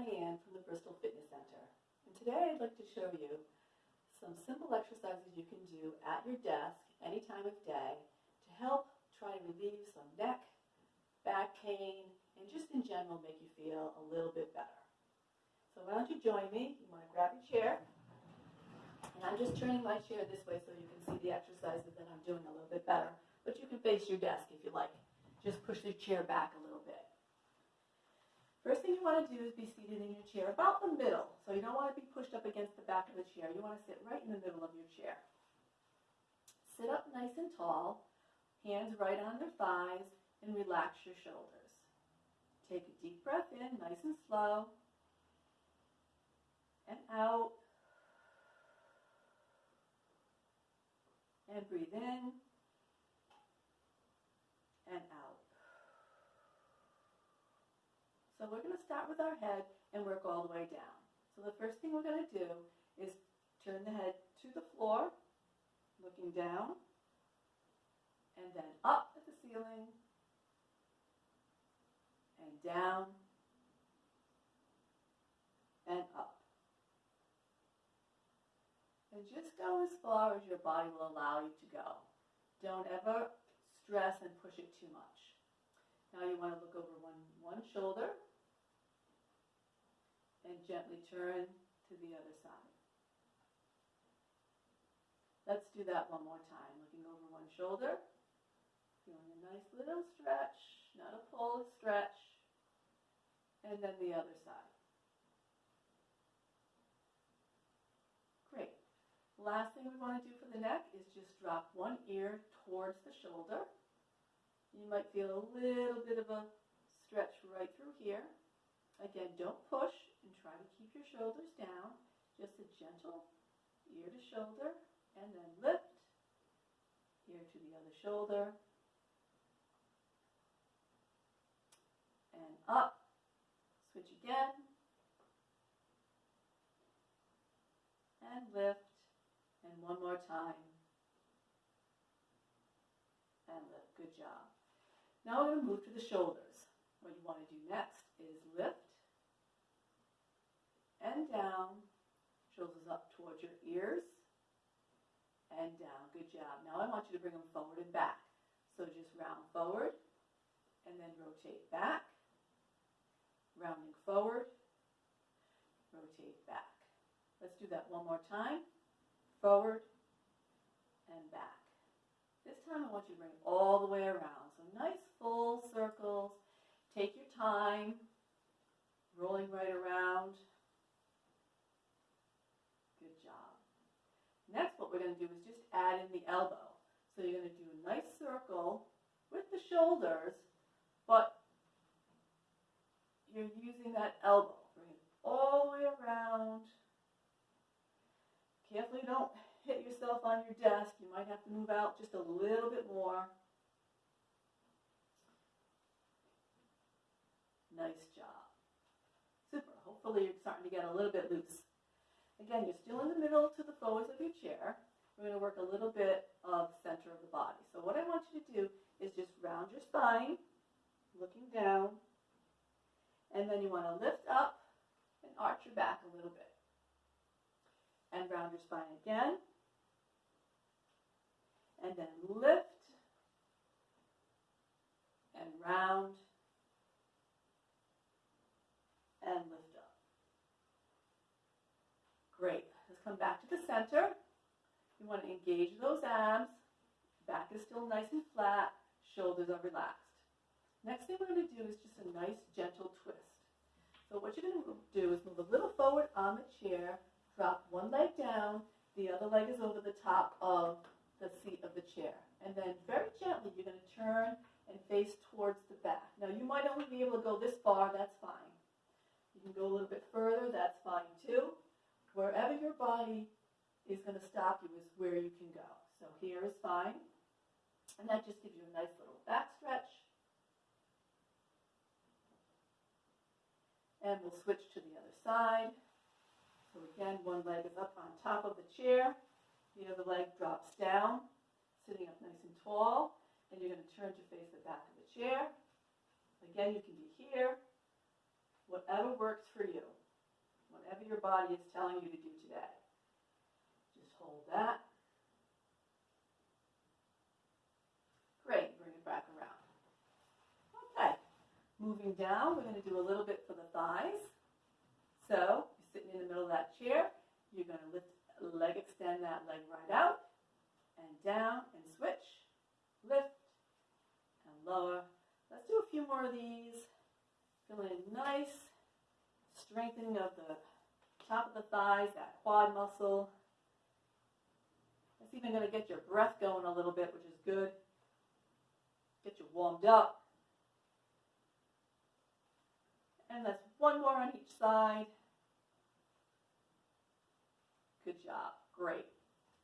Diane from the Bristol Fitness Center. And today I'd like to show you some simple exercises you can do at your desk any time of day to help try to relieve some neck, back pain, and just in general make you feel a little bit better. So why don't you join me? You want to grab your chair. And I'm just turning my chair this way so you can see the exercises that I'm doing a little bit better. But you can face your desk if you like. Just push your chair back a little. First thing you want to do is be seated in your chair about the middle. So you don't want to be pushed up against the back of the chair. You want to sit right in the middle of your chair. Sit up nice and tall, hands right on your thighs, and relax your shoulders. Take a deep breath in, nice and slow, and out. And breathe in and out. So we're going to start with our head and work all the way down. So the first thing we're going to do is turn the head to the floor, looking down, and then up at the ceiling, and down, and up. And just go as far as your body will allow you to go. Don't ever stress and push it too much. Now you want to look over one, one shoulder and gently turn to the other side. Let's do that one more time. Looking over one shoulder, feeling a nice little stretch, not a pull, a stretch, and then the other side. Great. Last thing we want to do for the neck is just drop one ear towards the shoulder. You might feel a little bit of a stretch right through here. Again, don't push and try to keep your shoulders down. Just a gentle ear to shoulder and then lift, ear to the other shoulder, and up, switch again, and lift, and one more time, and lift. Good job. Now we're going to move to the shoulders. What you want to do next is lift and down, shoulders up towards your ears, and down. Good job. Now I want you to bring them forward and back. So just round forward, and then rotate back, rounding forward, rotate back. Let's do that one more time. Forward and back. This time I want you to bring all the way around. So nice full circles. Take your time, rolling right around. Good job. Next, we're going to do is just add in the elbow. So you're going to do a nice circle with the shoulders, but you're using that elbow. Bring it all the way around. Carefully don't hit yourself on your desk. You might have to move out just a little bit more. Nice job. Super. Hopefully you're starting to get a little bit loose. Again, you're still in the middle to the forwards of your chair. We're going to work a little bit of center of the body. So what I want you to do is just round your spine, looking down, and then you want to lift up and arch your back a little bit. And round your spine again. And then lift and round and lift up. Great. Let's come back to the center. You want to engage those abs. Back is still nice and flat. Shoulders are relaxed. Next thing we're going to do is just a nice gentle twist. So what you're going to do is move a little forward on the chair, drop one leg down, the other leg is over the top of the seat of the chair. And then very gently you're going to turn and face towards the back. Now you might only be able to go this far, that's fine. You can go a little bit further, that's fine too. Wherever your body is going to stop you is where you can go. So here is fine. And that just gives you a nice little back stretch. And we'll switch to the other side. So again, one leg is up on top of the chair. The other leg drops down, sitting up nice and tall. And you're going to turn to face the back of the chair. Again, you can be here, whatever works for you, whatever your body is telling you to do today. Just hold that. Great, bring it back around. Okay, moving down, we're going to do a little bit for the thighs. So, you're sitting in the middle of that chair, you're going to lift, leg extend that leg right out, and down, and switch, lift, and lower. Let's do a few more of these. Feeling nice, strengthening of the top of the thighs, that quad muscle. It's even going to get your breath going a little bit, which is good. Get you warmed up. And that's one more on each side. Good job. Great.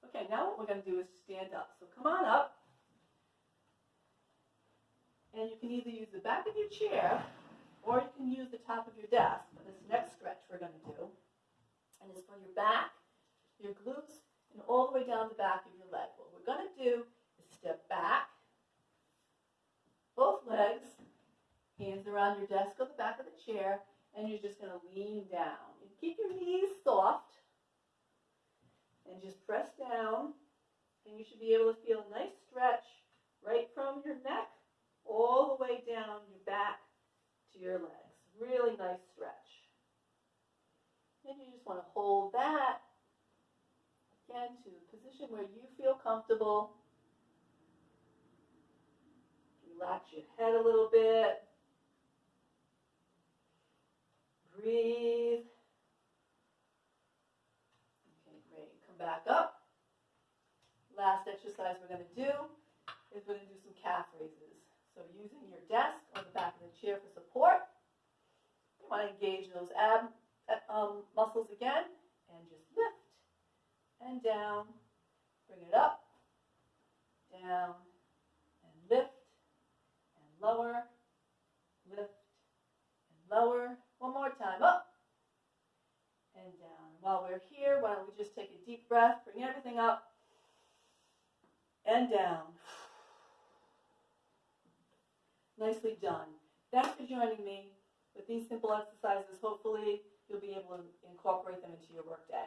Okay, now what we're going to do is stand up. So come on up. And you can either use the back of your chair or you can use the top of your desk for this next stretch we're going to do. And it's for your back, your glutes, and all the way down the back of your leg. What we're going to do is step back, both legs, hands around your desk or the back of the chair, and you're just going to lean down. And keep your knees soft, and just press down, and you should be able to feel a nice stretch right from your neck all the way down your back to your legs. Really nice stretch. And you just want to hold that again to a position where you feel comfortable. Relax your head a little bit. Breathe. Okay, great. Come back up. Last exercise we're going to do is we're going to do some calf raises. So using your desk or the back of the chair for support. You want to engage those ab um, muscles again and just lift and down. Bring it up, down, and lift and lower, lift and lower. One more time, up and down. While we're here, why don't we just take a deep breath, bring everything up down. Nicely done. Thanks for joining me with these simple exercises. Hopefully, you'll be able to incorporate them into your workday.